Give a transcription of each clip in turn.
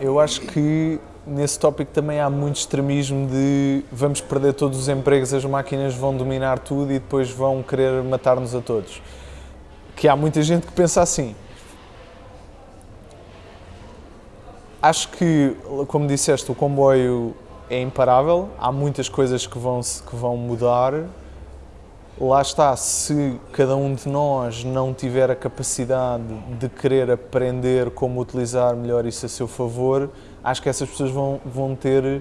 Eu acho que nesse tópico também há muito extremismo de vamos perder todos os empregos, as máquinas vão dominar tudo e depois vão querer matar-nos a todos. Que há muita gente que pensa assim. Acho que, como disseste, o comboio é imparável, há muitas coisas que vão, que vão mudar. Lá está, se cada um de nós não tiver a capacidade de querer aprender como utilizar melhor isso a seu favor, acho que essas pessoas vão, vão ter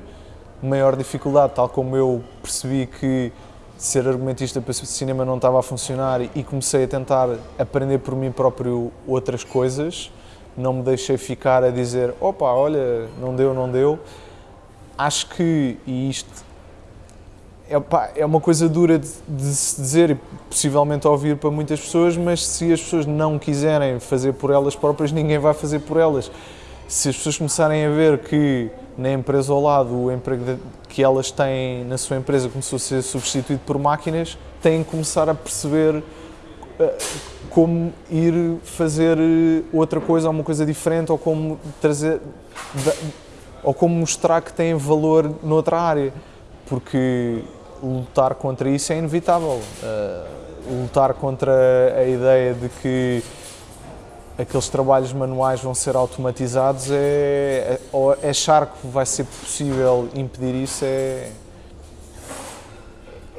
maior dificuldade, tal como eu percebi que ser argumentista para cinema não estava a funcionar e comecei a tentar aprender por mim próprio outras coisas, não me deixei ficar a dizer opa, olha, não deu, não deu. Acho que, e isto é, pá, é uma coisa dura de, de, se dizer e possivelmente ouvir para muitas pessoas, mas se as pessoas não quiserem fazer por elas próprias, ninguém vai fazer por elas. Se as pessoas começarem a ver que na empresa ao lado o emprego que elas têm na sua empresa começou a ser substituído por máquinas, têm que começar a perceber eh, como ir fazer eh, outra coisa, uma coisa diferente, ou como trazer, ou como mostrar que têm valor noutra área, porque lutar contra isso é inevitável. Uh, lutar contra a ideia de que aqueles trabalhos manuais vão ser automatizados é, é, achar que vai ser possível impedir isso é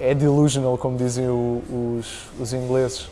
é delusional, como dizem os, os ingleses.